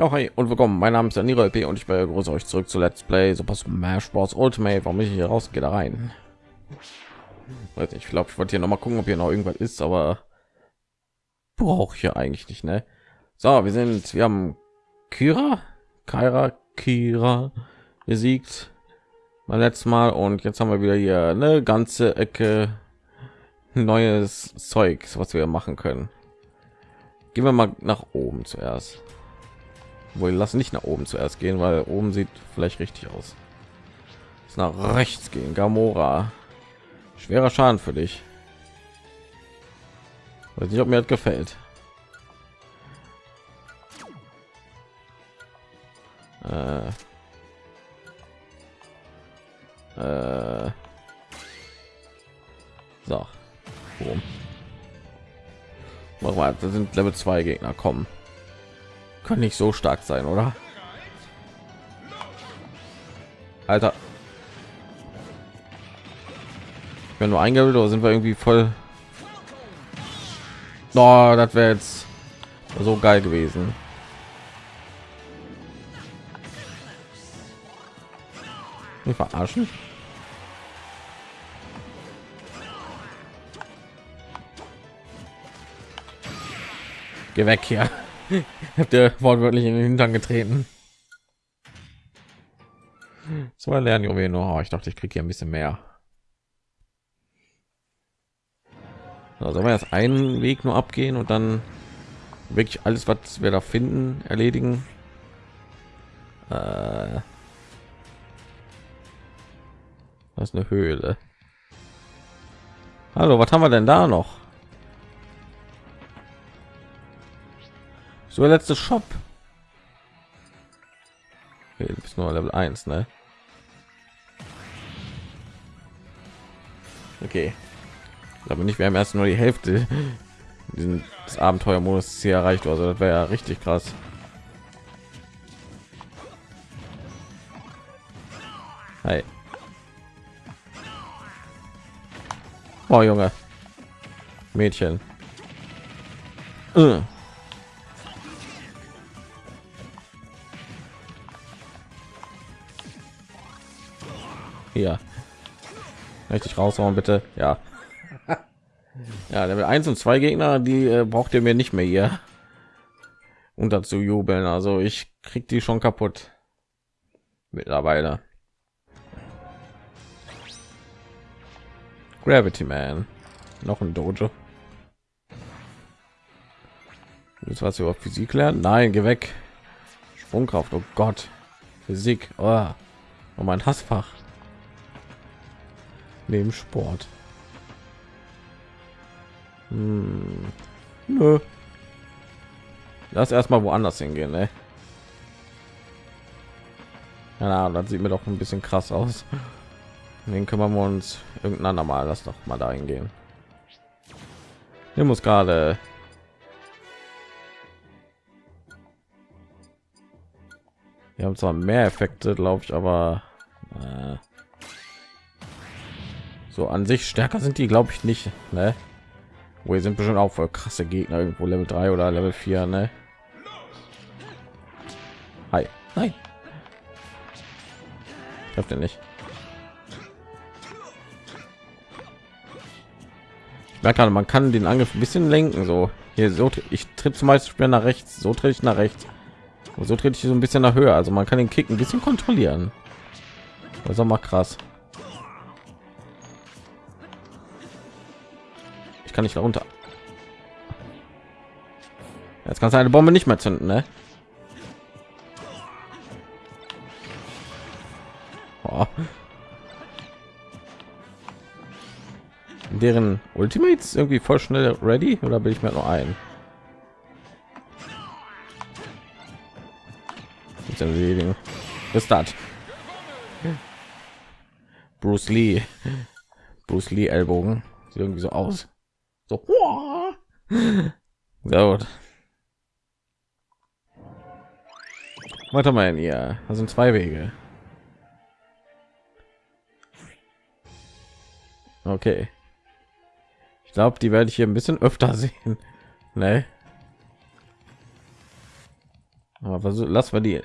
Ja, hi und willkommen. Mein Name ist Daniel LP und ich begrüße euch zurück zu Let's Play Super Smash Bros. Ultimate. Warum ich hier rausgehe da rein? Weiß nicht, ich glaube, ich wollte hier noch mal gucken, ob hier noch irgendwas ist, aber brauche ich ja eigentlich nicht, ne? So, wir sind, wir haben Kira, Kyra, Kira besiegt beim letzten Mal und jetzt haben wir wieder hier eine ganze Ecke neues Zeugs, was wir machen können. Gehen wir mal nach oben zuerst wohl lassen nicht nach oben zuerst gehen weil oben sieht vielleicht richtig aus ist nach rechts gehen gamora schwerer schaden für dich weiß nicht ob mir das gefällt äh. Äh. so Boom. Mal, das sind Level 2 Gegner kommen können nicht so stark sein, oder? Alter. Wenn nur eingebildet oder sind wir irgendwie voll no, das wäre jetzt so geil gewesen. Wir verarschen. Geh weg hier. Habt ihr wortwörtlich in den Hintern getreten? So lernen Juwelen. Oh, ich dachte, ich kriege hier ein bisschen mehr. Also wir jetzt einen Weg nur abgehen und dann wirklich alles, was wir da finden, erledigen. Äh, das ist eine Höhle. Hallo, was haben wir denn da noch? So letzte Shop. Okay, du nur Level 1, ne? Okay. Aber nicht, wir haben erst nur die Hälfte des Abenteuermodus hier erreicht, also das wäre ja richtig krass. Hi. Oh Junge. Mädchen. Uh. Hier richtig raushauen bitte? Ja. Ja level 1 und 2 gegner die äh, braucht ihr mir nicht mehr hier unter zu jubeln also ich krieg die schon kaputt. Mittlerweile. Gravity man. Noch ein dojo. Jetzt was über physik lernen? Nein geh weg. Sprungkraft oh gott. Physik oh, oh mein hassfach neben Sport. Hm. Nö. Lass erstmal woanders hingehen, ne? Ja, das sieht mir doch ein bisschen krass aus. Den kümmern wir uns irgendein Mal. Lass doch mal dahin gehen. Hier muss gerade wir haben zwar mehr Effekte, glaube ich, aber äh so an sich stärker sind die glaube ich nicht ne? wo sind bestimmt auch voll krasse gegner irgendwo level 3 oder level 4 ne? Hi. Nein. Trifft er nicht. Ich merke man kann den Angriff ein bisschen lenken. So hier so ich tritt zum Beispiel nach rechts, so trete ich nach rechts. Und so trete ich so ein bisschen nach Höhe. Also man kann den Kick ein bisschen kontrollieren. Das ist auch mal krass. Ich kann nicht darunter. Jetzt kannst du eine Bombe nicht mehr zünden, ne? Oh. Deren Ultimates irgendwie voll schnell ready oder bin ich mir noch ein? Ist das? Bruce Lee. Bruce Lee Ellbogen. Sieht irgendwie so aus. So. Sehr gut. Warte mal, ja, das sind zwei Wege. Okay. Ich glaube, die werde ich hier ein bisschen öfter sehen. Ne? Aber was, lass wir die.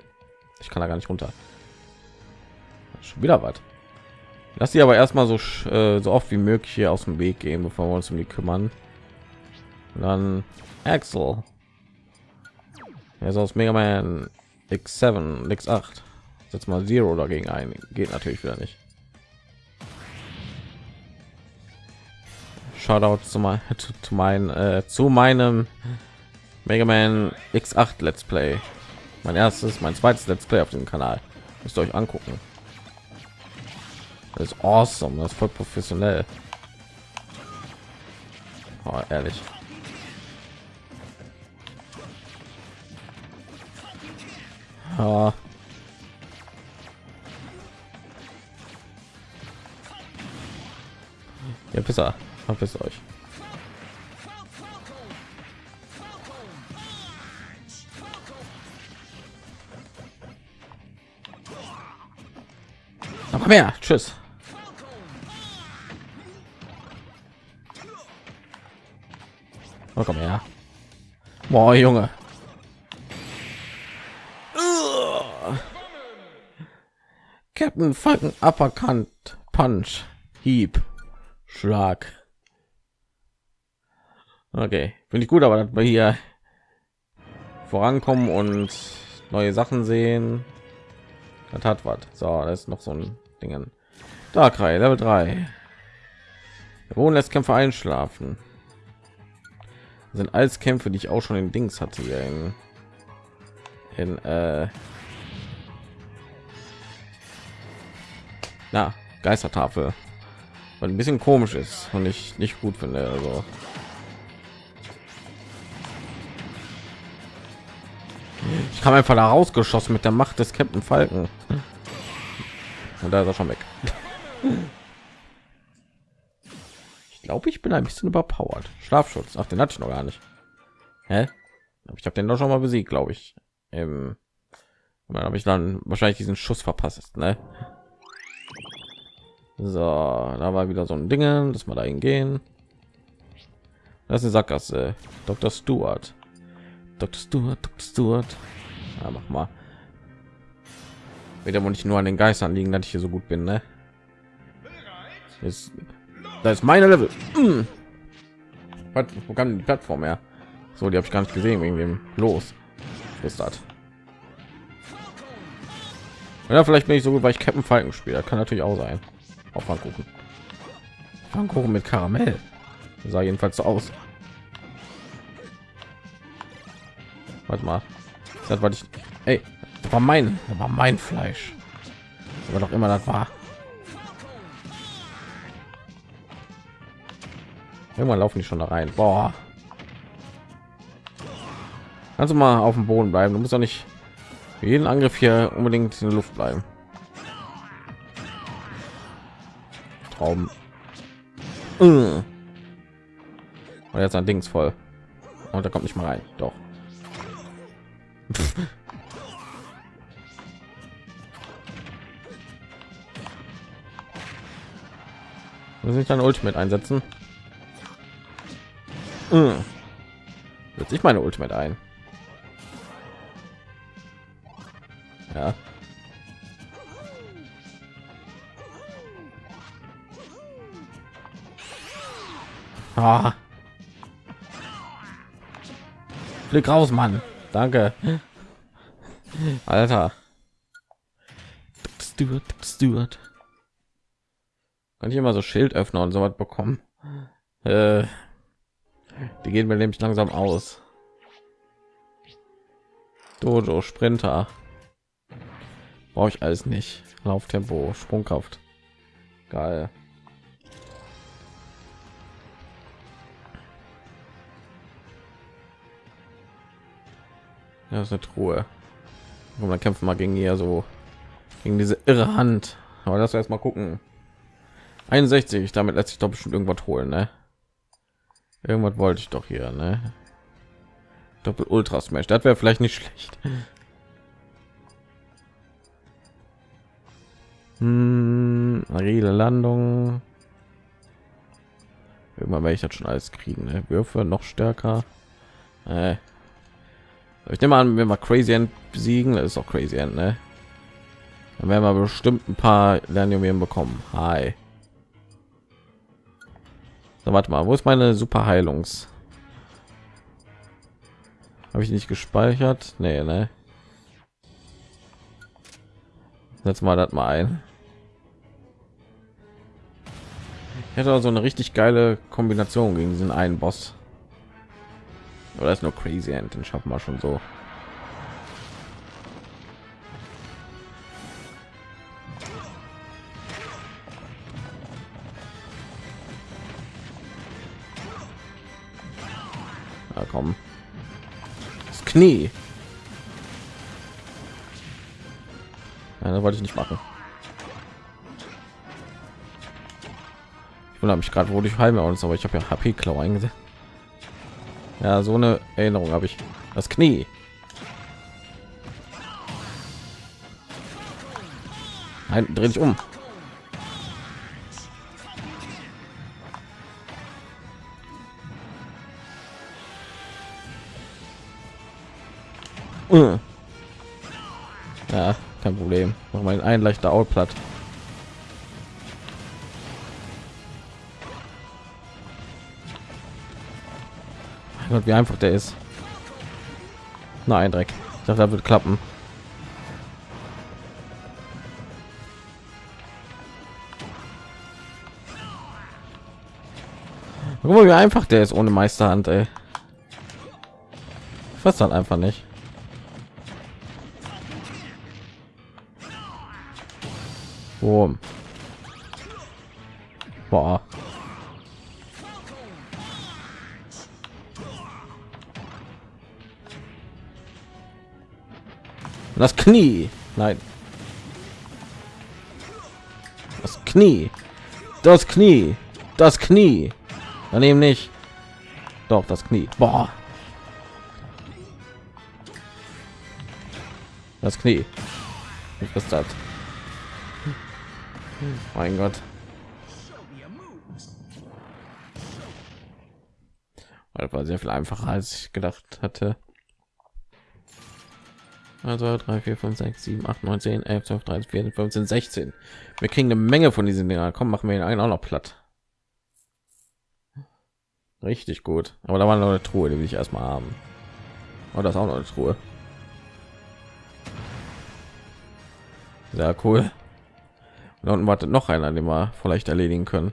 Ich kann da gar nicht runter. Schon wieder was. Lass sie aber erstmal so äh, so oft wie möglich hier aus dem Weg gehen, bevor wir uns um die kümmern. Und dann Axel. Er ist aus Mega Man X7, X8. Setz mal Zero dagegen ein. Geht natürlich wieder nicht. Shoutout zu, mein, zu, zu, mein, äh, zu meinem Mega Man X8 Let's Play. Mein erstes, mein zweites Let's Play auf dem Kanal. Müsst ihr euch angucken. Das ist awesome, das ist voll professionell. Oh, ehrlich. Oh. Ja, besser. Verpisst euch. Noch mehr. Tschüss. Oh, komm her. Boah, Junge. Captain Falken Uppercut Punch Hieb Schlag. Okay, finde ich gut, aber dass wir hier vorankommen und neue Sachen sehen, das hat was. So, das ist noch so ein Dingen. Darkrai Level 3. Der Boden lässt Kämpfer einschlafen. Sind alles Kämpfe, die ich auch schon in Dings hatte hier in, in äh, na, Geistertafel. Und ein bisschen komisch ist und ich nicht gut finde. Also ich kam einfach da rausgeschossen mit der Macht des Captain Falken. Und da ist er schon weg. Ich glaube, ich bin ein bisschen überpowered. Schlafschutz. Ach, den hatte ich noch gar nicht. Hä? Ich habe den doch schon mal besiegt, glaube ich. Ähm, dann habe ich dann wahrscheinlich diesen Schuss verpasst, ne? So, da war wieder so ein Ding, dass wir da hingehen. Das ist eine Sackgasse. Dr. Stewart. Dr. Stewart, Dr. Stewart. Ja, mach mal. Wieder nicht nur an den Geistern liegen, dass ich hier so gut bin, ne? Ist, das ist meine Level. Hm. Was, wo kann die Plattform her? So, die habe ich gar nicht gesehen wegen dem Los. Ist das? Ja, vielleicht bin ich so gut, weil ich Captain Falken spiele. Kann natürlich auch sein. Auf Pfannkuchen. Pfannkuchen mit Karamell. Das sah jedenfalls so aus. Warte mal. Das war ich. Ey, das war mein, das war mein Fleisch. Aber doch immer das war. Irgendwann laufen die schon da rein. Boah. Du mal auf dem Boden bleiben? Du musst doch nicht jeden Angriff hier unbedingt in der Luft bleiben. Traum. Und jetzt ein Dings voll. Und da kommt nicht mal rein. Doch. Muss ich dann Ultimate einsetzen? Setze ich meine Ultimate ein? Ja. Ah. Flick raus, Mann. Danke. Alter. Stuart, Stuart. Kann ich immer so Schildöffner und so was bekommen? Äh, die gehen mir nämlich langsam aus. Dojo, Sprinter. Brauche ich alles nicht. Lauftempo, Sprungkraft. Geil. Ja, ist eine Truhe. Und dann kämpfen wir gegen hier so gegen diese irre Hand. Aber das erst mal gucken. 61, damit lässt sich doch bestimmt irgendwas holen, ne? Irgendwas wollte ich doch hier, ne? Doppel Ultra Smash, das wäre vielleicht nicht schlecht. Hm, Landung. Irgendwann werde ich das schon alles kriegen. Ne? Würfe noch stärker. Äh, Ich nehme an, wenn wir Crazy End besiegen, das ist auch Crazy End, ne? Dann werden wir bestimmt ein paar Lernjuwelen bekommen. Hi. So, warte mal, wo ist meine super Heilungs? Habe ich nicht gespeichert? Nee, ne? Setz mal das mal ein. Ich hätte also eine richtig geile Kombination gegen diesen einen Boss. Oder ist nur Crazy End, den schaffen wir schon so. Ja, komm. Das Knie. Ja, das wollte ich nicht machen. Ich wundere mich gerade, wo ich heime uns, aber ich habe ja HP Klau eingesetzt. Ja, so eine Erinnerung habe ich. Das Knie. Nein, dreh dich um. Ja, kein Problem. Mach mal ein leichter Outplatt. Mein Gott, wie einfach der ist. Nein, Dreck. Ich dachte, das wird klappen. Guck mal, wie einfach der ist ohne Meisterhand, ey. Ich weiß dann einfach nicht. Boom. Boah. Das Knie. Nein. Das Knie. Das Knie. Das Knie. Daneben nicht. Doch, das Knie. Boah. Das Knie. Was ist das? Mein Gott. Das war sehr viel einfacher, als ich gedacht hatte. Also 3, 4, 5, 6, 7, 8, 9, 10, 11, 12, 13, 14, 15, 16. Wir kriegen eine Menge von diesen Dinger. Komm, machen wir ihn einen auch noch platt. Richtig gut. Aber da war noch eine Truhe, die will ich erstmal haben. Oh, das ist auch noch eine Truhe. Sehr cool. Und unten wartet noch einer, den wir vielleicht erledigen können.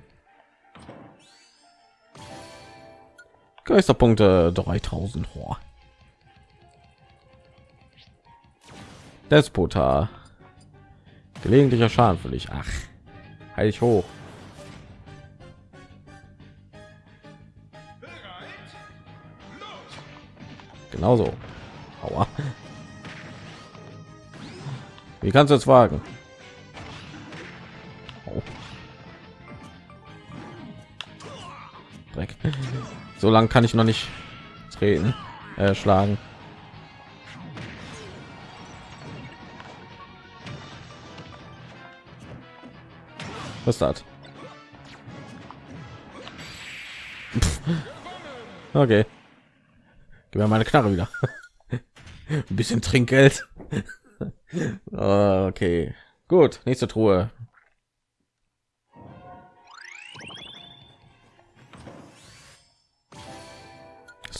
Geisterpunkte 3000. Oh. Despota. Gelegentlicher Schaden für dich. Ach, heil ich hoch. Genauso. Aua. Wie kannst du es wagen? So lange kann ich noch nicht treten, äh, schlagen. Was das? Okay. Gib mir meine Knarre wieder. Ein bisschen Trinkgeld. okay. Gut, nächste Truhe.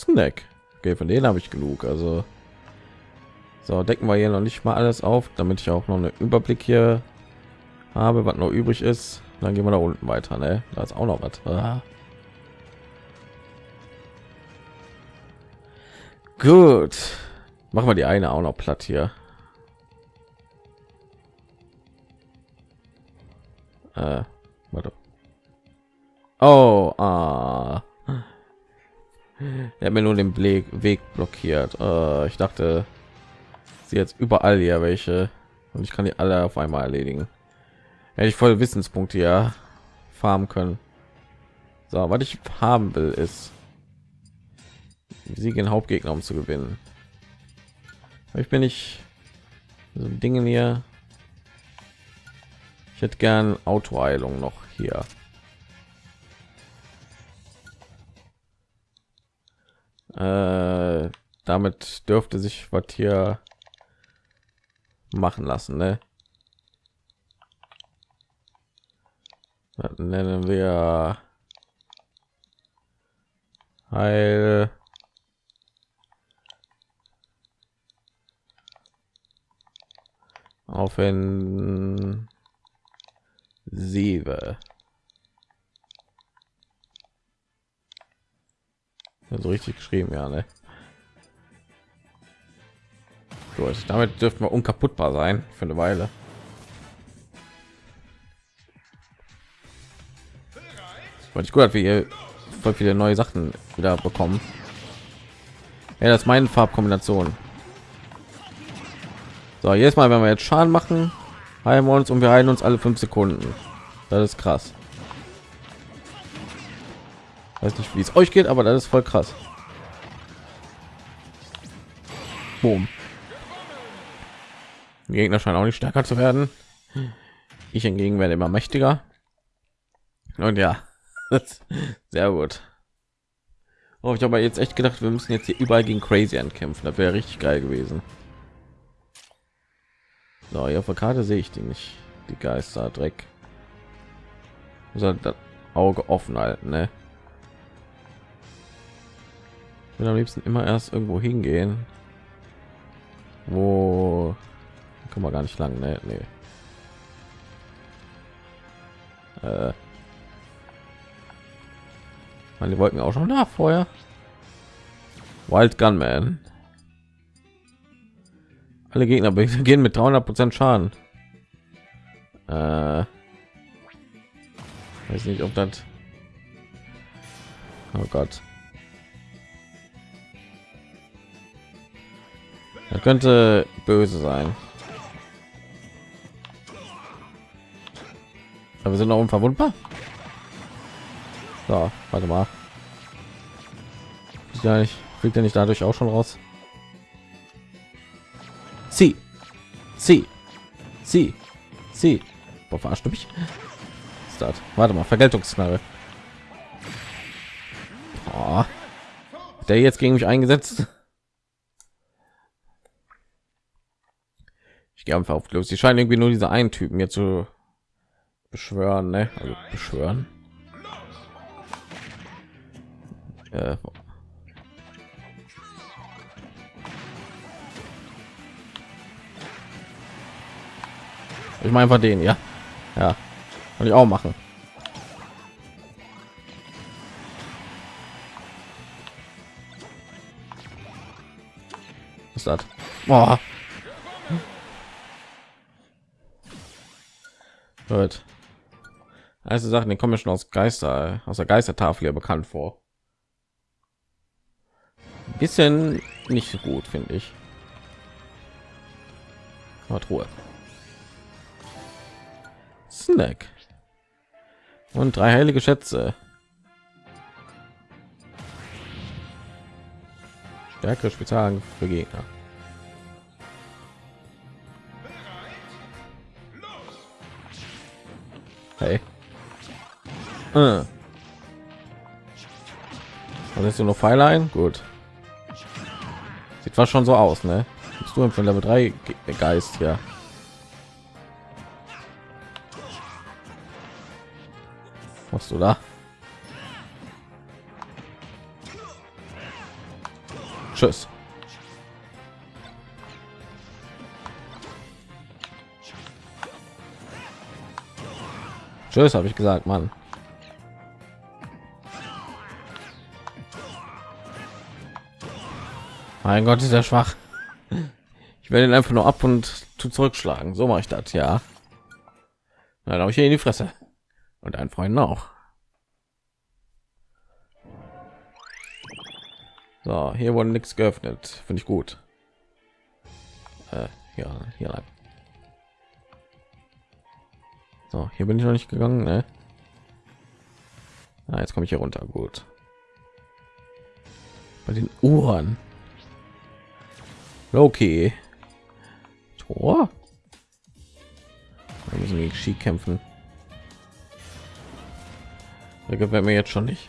Snack. Okay, von denen habe ich genug. Also so decken wir hier noch nicht mal alles auf, damit ich auch noch einen Überblick hier habe, was noch übrig ist. Dann gehen wir da unten weiter. Ne? Da ist auch noch was. Ah. Gut, machen wir die eine auch noch platt hier. Äh, warte. Oh, ah. Er hat mir nur den Weg, Weg blockiert. Äh, ich dachte, sie jetzt überall hier welche und ich kann die alle auf einmal erledigen hätte ich voll Wissenspunkte ja farmen können. So, was ich haben will, ist sie gegen Hauptgegner, um zu gewinnen. ich bin nicht so Dinge hier. Ich hätte gern Autoheilung noch hier. Äh, damit dürfte sich was hier machen lassen ne? Das nennen wir Heil Offensive. So richtig geschrieben, ja, ne? Gut, damit dürften wir unkaputtbar sein für eine Weile. Weil ich gut, hat, wie ihr voll viele neue Sachen wieder bekommen. Ja, das ist meine Farbkombination. So, jetzt Mal, wenn wir jetzt Schaden machen, heilen wir uns und wir heilen uns alle fünf Sekunden. Das ist krass. Weiß nicht, wie es euch geht, aber das ist voll krass. Boom. Die Gegner scheinen auch nicht stärker zu werden. Ich hingegen werde immer mächtiger. Und ja, sehr gut. Oh, ich habe jetzt echt gedacht, wir müssen jetzt hier überall gegen Crazy ankämpfen. Das wäre richtig geil gewesen. So, hier auf der Karte sehe ich die nicht. Die Geister Dreck. Muss das Auge offen halten, ne? Will am liebsten immer erst irgendwo hingehen, wo kann man gar nicht lang, ne? Nee. Äh. Meine wollten auch schon da vorher. Wild Gunman. Alle Gegner gehen mit 300 Prozent Schaden. Äh, weiß nicht, ob das. Oh Gott. Er könnte böse sein. Aber wir sind noch unverwundbar. So, warte mal. Ja, nicht fliegt er nicht dadurch auch schon raus? Sie. Sie. Sie. Sie. Boah, verarscht mich? Start. Warte mal, Vergeltungsknarre. Der jetzt gegen mich eingesetzt. Ich gehe einfach auf los. Sie scheinen irgendwie nur diese einen Typen hier zu beschwören, ne? Also beschwören. Äh, Ich meine einfach den, ja. Ja. Kann ich auch machen. Was das? Boah. Gut. Also Sachen, die kommen schon aus Geister, aus der Geistertafel ja bekannt vor. bisschen nicht so gut, finde ich. Aber Ruhe. Snack. Und drei heilige Schätze. Stärke Spezialangriff für Gegner. Hey. Äh. ist du noch Pfeile ein? Gut. Sieht was schon so aus, ne? Bist du von Level 3 Geist, ja. machst du da? Tschüss. Tschüss, habe ich gesagt, Mann. Mein Gott, ist er schwach. Ich werde ihn einfach nur ab und zu zurückschlagen. So mache ich das, ja. Dann habe ich hier in die Fresse und ein Freund auch. So, hier wurde nichts geöffnet, finde ich gut. Äh, ja, hier lang. So, hier bin ich noch nicht gegangen, ne? Ah, jetzt komme ich hier runter, gut. Bei den Uhren. Okay. Tor. Wir müssen gegen Ski kämpfen. Der gefällt mir jetzt schon nicht.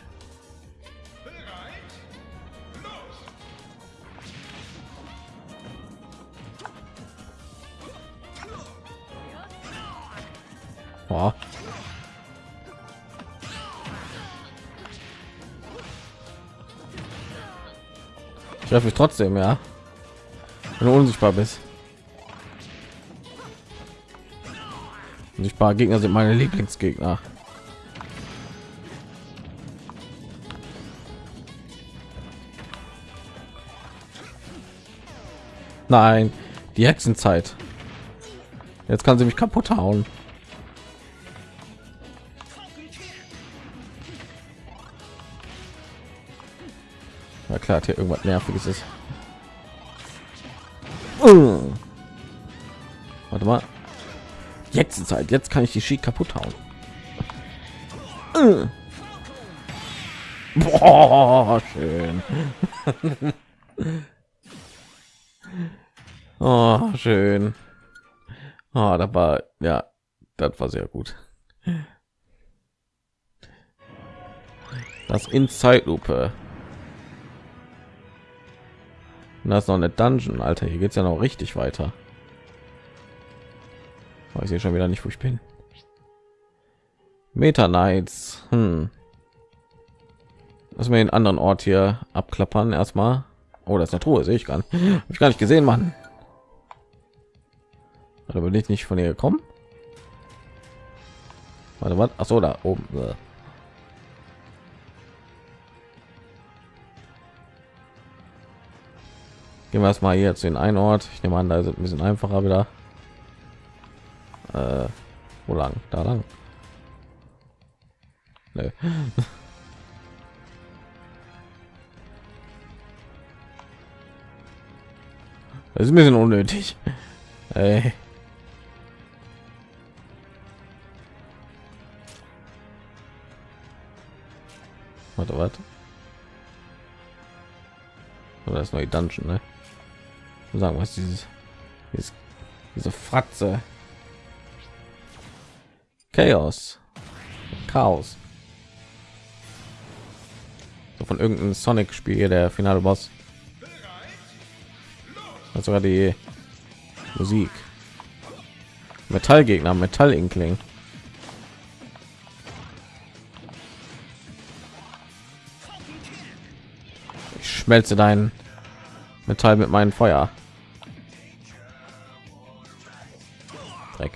Treffe mich trotzdem, ja. Wenn du unsichtbar bist. Unsichtbare Gegner sind meine Lieblingsgegner. Nein, die Hexenzeit. Jetzt kann sie mich kaputt hauen. Klar, hier irgendwas nerviges ist. Uh. Warte mal. Jetzt ist Zeit. Jetzt kann ich die Ski kaputt hauen. Uh. Boah, schön. oh, schön. Oh, da war ja, das war sehr gut. Das in Zeitlupe. Und das ist noch eine Dungeon, Alter. Hier geht's ja noch richtig weiter. Weiß ich schon wieder nicht, wo ich bin. Meta Knights. Hm. Lass mir den anderen Ort hier abklappern erstmal. Oh, das ist eine Truhe, sehe ich gar nicht. Hab ich gar nicht gesehen, Mann. Da bin ich nicht von ihr gekommen. Warte, was? Ach so, da oben. Gehen wir erstmal zu den einen Ort. Ich nehme an, da sind ein bisschen einfacher wieder. Äh, wo lang? Da lang. Nee. Das ist ein bisschen unnötig. Ey. Warte, warte. Oder das neue Dungeon, ne? Sagen was dieses, dieses diese Fratze. Chaos. Chaos. So von irgendeinem Sonic-Spiel der finale Boss. Also sogar die Musik. Metallgegner, Metallinkling. Ich schmelze dein Metall mit meinem Feuer. Dreck.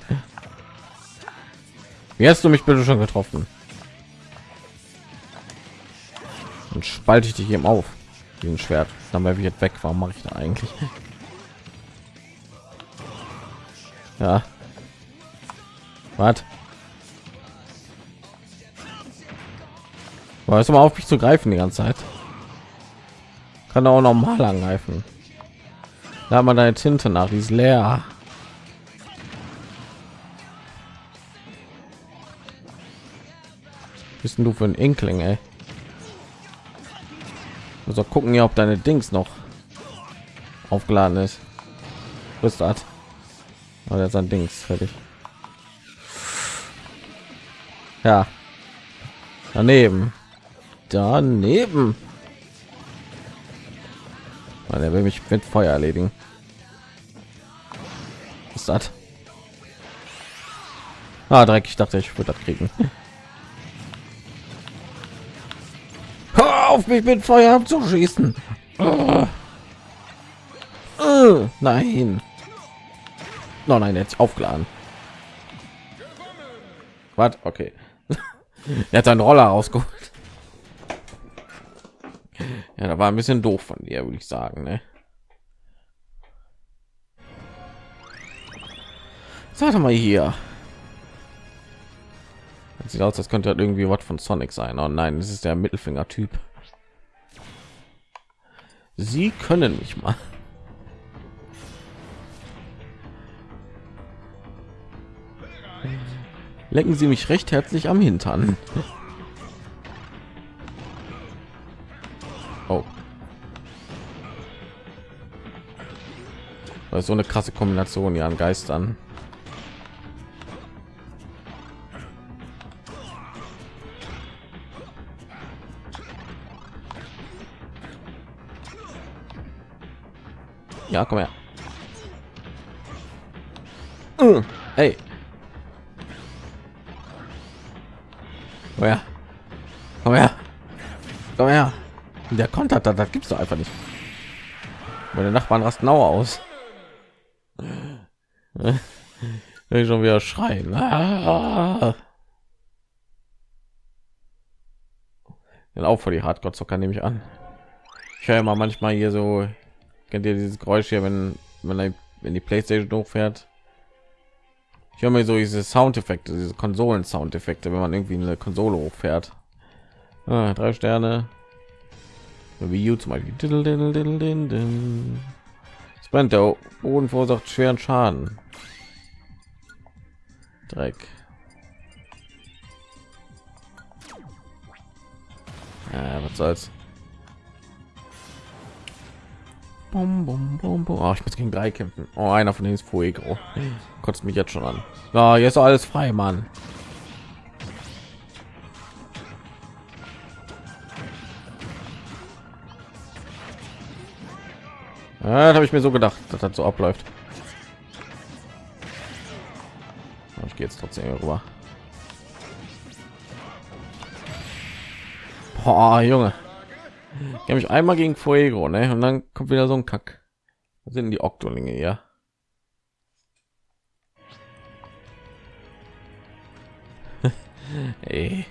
Wie hast du mich bitte schon getroffen? Und spalte ich dich eben auf. Diesen Schwert. Dann wäre ich jetzt weg. Warum mache ich da eigentlich? Ja. Was? Weißt du mal auf mich zu greifen die ganze Zeit? Kann auch noch mal angreifen. Da man deine Tinte nach, die ist leer. Bist du für ein Inkling, ey? Also gucken ja, ob deine Dings noch aufgeladen ist. Das? Oder oh, sein Dings fertig. Ja. Daneben. Daneben. Weil er will mich mit Feuer erledigen. Was ist das? Ah, Dreck. Ich dachte, ich würde das kriegen. auf mich mit Feuer abzuschießen. Uh. Uh, nein. No, nein, jetzt aufgeladen. Was? Okay. er hat einen Roller rausgeholt. Ja, da war ein bisschen doof von dir, würde ich sagen. Ne? Sag mal hier. Das sieht aus, das könnte halt irgendwie was von Sonic sein. Oh nein, das ist der Mittelfinger-Typ. Sie können mich mal. Lecken Sie mich recht herzlich am Hintern. Oh. Das ist so eine krasse Kombination ja an Geistern. Ja, komm her. Uh, hey. Komm her. Komm her. Komm her. Der kontert das, das gibt's doch einfach nicht. Meine Nachbarn rasten auch aus. Ich schon wieder schreien. Ah. auch für die Hardcore-Zocker nehme ich an. Ich höre immer manchmal hier so, kennt ihr dieses Geräusch hier, wenn wenn, wenn die Playstation hochfährt? Ich höre mir so diese Soundeffekte, diese Konsolen-Soundeffekte, wenn man irgendwie eine Konsole hochfährt. Ah, drei Sterne. Wie U zum Beispiel. Brennt der Boden verursacht schweren Schaden. Dreck. Ja, was soll's. Bum, bum, bum, bum. Oh, ich muss gegen drei kämpfen. Oh, einer von denen ist Fuego. Kotzt mich jetzt schon an. Ja, jetzt ist alles frei, Mann. Ja, habe ich mir so gedacht, dass das so abläuft. Ich gehe jetzt trotzdem rüber. Boah, Junge. Ich habe mich einmal gegen Fuego, ne? Und dann kommt wieder so ein Kack. Was sind die Oktolinge, ja? Ey.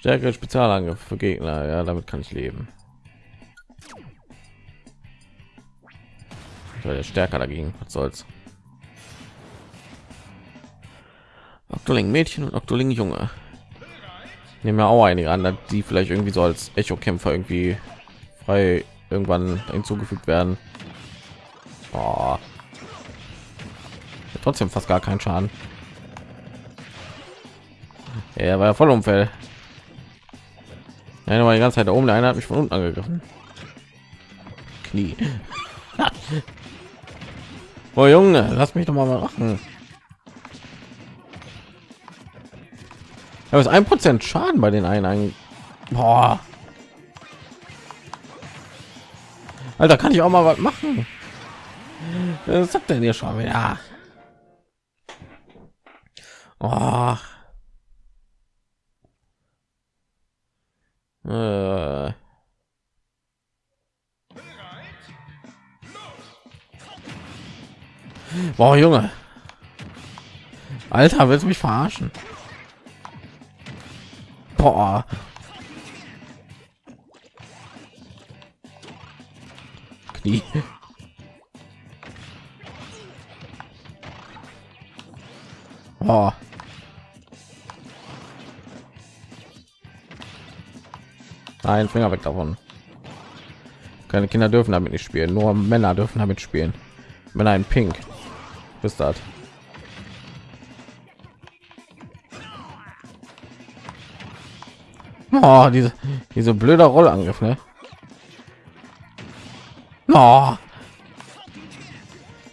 Stärkere Spezialangriff für Gegner, ja, damit kann ich leben. Ich war der stärker dagegen, was soll's. Oktoling Mädchen und Oktoling Junge nehmen ja auch einige an, die vielleicht irgendwie so als Echo-Kämpfer irgendwie frei irgendwann hinzugefügt werden. Oh. Trotzdem fast gar keinen Schaden. Er war ja voll umfällt. Ja, war die ganze Zeit da oben. Der eine hat mich von unten angegriffen. Knie. oh Junge, lass mich doch mal machen. Aber ist ein Prozent Schaden bei den einen. Boah. Alter, kann ich auch mal was machen? Was sagt denn hier schon wieder? Oh. Boah, Junge. Alter, willst du mich verarschen? Boah. Knie. Boah. Nein, Finger weg davon. Keine Kinder dürfen damit nicht spielen, nur Männer dürfen damit spielen. Männer in Pink. Bis das. Oh, diese, diese blöde Rollangriff, ne? Oh.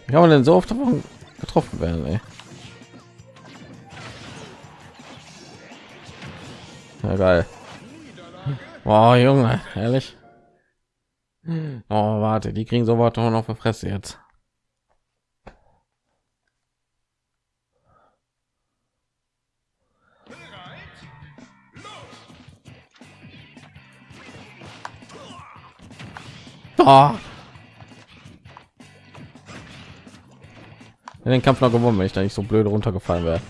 Wie kann man denn so oft getroffen werden, ey? Ja, geil. Oh, Junge, ehrlich. Oh, warte, die kriegen so was noch auf Fresse jetzt. Oh. den Kampf noch gewonnen, wenn ich da nicht so blöd runtergefallen wäre.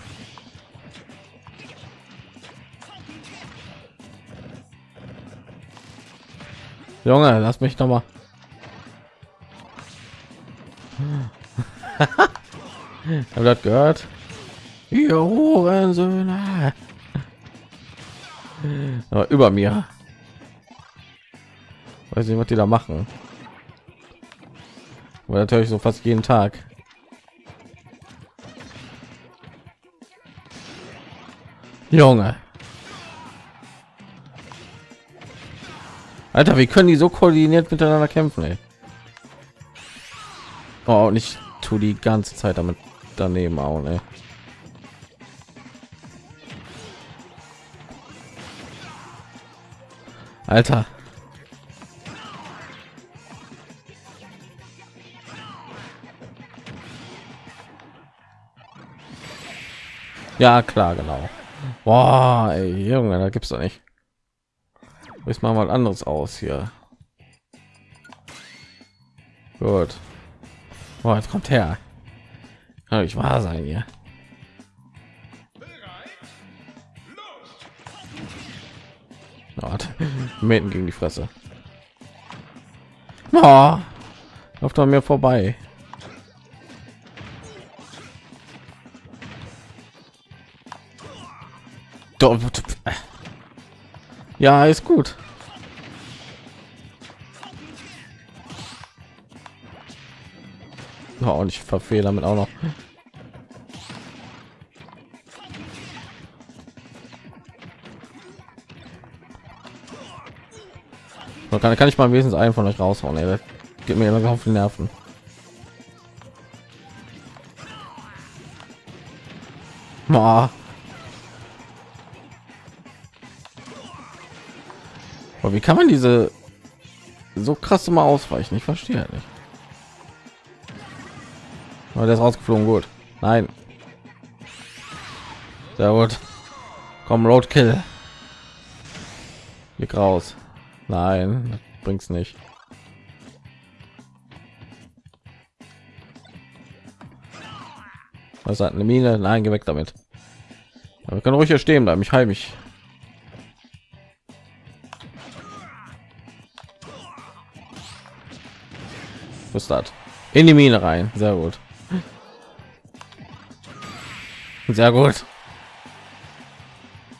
Junge, lass mich noch mal. Habt das gehört? Ihr über mir. Weiß nicht, was die da machen. Aber natürlich so fast jeden Tag. Junge. Alter, wie können die so koordiniert miteinander kämpfen, ey? Oh, und ich tue die ganze Zeit damit daneben auch, ne? Alter. Ja, klar, genau. Boah, ey, Junge, da gibt's doch nicht. Ich mal mal anderes aus hier. Gut. Boah, jetzt kommt her. Kann ich wahr sein hier. Mäten gegen die Fresse. Oh, läuft an mir vorbei. Ja, ist gut. Oh, und ich verfehle damit auch noch. So, kann, kann ich mal wesentlich einen von euch raushauen? Ey. Geht mir immer auf die Nerven. Boah. Aber wie kann man diese so krass immer ausweichen? Ich verstehe nicht. Aber der ist rausgeflogen, gut. Nein. Sehr gut. Komm, Roadkill. Blick raus. Nein, bringt's nicht. Was hat eine Mine? Nein, geh weg damit. Aber kann ruhig hier stehen bleiben. Ich heim mich. Das? In die Mine rein. Sehr gut. Sehr gut.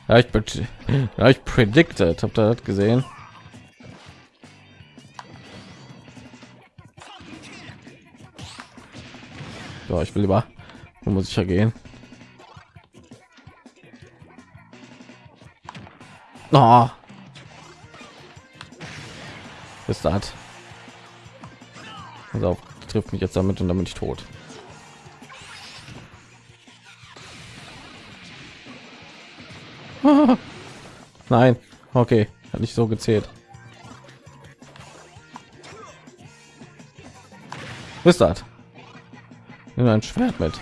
Ja, ich, ja, ich predicted. Habt ihr das gesehen? So, ich will lieber, wo muss ich ja gehen? Oh. Ist das? Also trifft mich jetzt damit und damit ich tot. Nein, okay, hat nicht so gezählt. ist das? Nimm ein Schwert mit.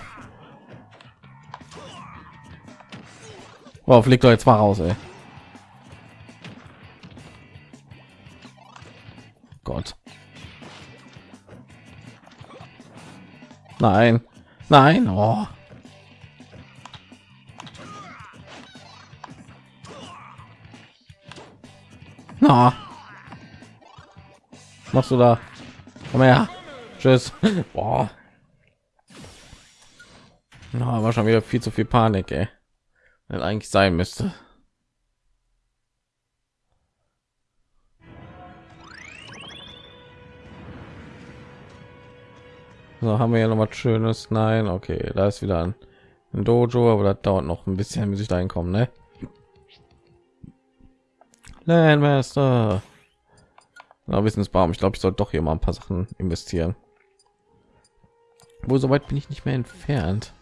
Oh, fliegt doch jetzt mal raus, ey. Nein. Nein. Oh. Na. Machst du da? Komm her. Tschüss. Boah. No, war schon wieder viel zu viel Panik, ey. Wenn eigentlich sein müsste. So haben wir ja noch was Schönes. Nein, okay, da ist wieder ein, ein Dojo, aber das dauert noch ein bisschen, bis ich da hinkomme, ne? Landmaster. Na, Wissensbaum. Ich glaube, ich soll doch hier mal ein paar Sachen investieren. Wo so weit bin ich nicht mehr entfernt.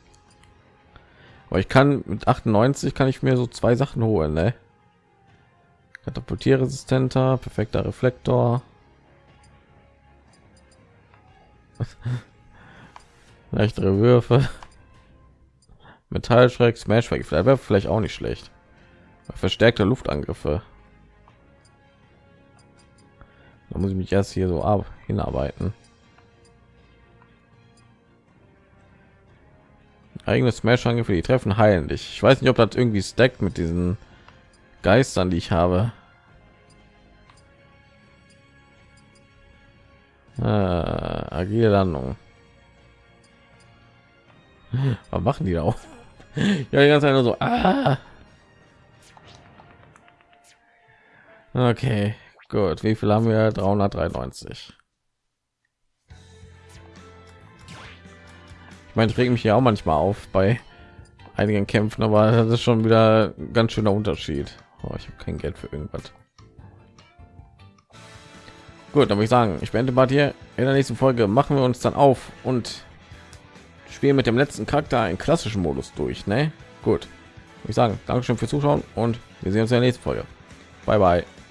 Aber ich kann mit 98 kann ich mir so zwei Sachen holen, ne? Katapultierresistenter, perfekter Reflektor. Leichtere Würfe. Metallschreck, Smash vielleicht wäre vielleicht auch nicht schlecht. Verstärkte Luftangriffe. Da muss ich mich erst hier so ab hinarbeiten. eigene smash für die treffen heilen dich ich weiß nicht ob das irgendwie stackt mit diesen geistern die ich habe äh, agile landung was machen die da auch ja die ganze Zeit nur so ah. okay gut wie viel haben wir 393 Ich meine, ich reg mich ja auch manchmal auf bei einigen Kämpfen, aber das ist schon wieder ganz schöner Unterschied. Oh, ich habe kein Geld für irgendwas. Gut, würde ich sagen, ich beende mal hier. In der nächsten Folge machen wir uns dann auf und spielen mit dem letzten Charakter in klassischen Modus durch. Ne? Gut. Ich sagen, Dankeschön fürs Zuschauen und wir sehen uns in der nächsten Folge. Bye bye.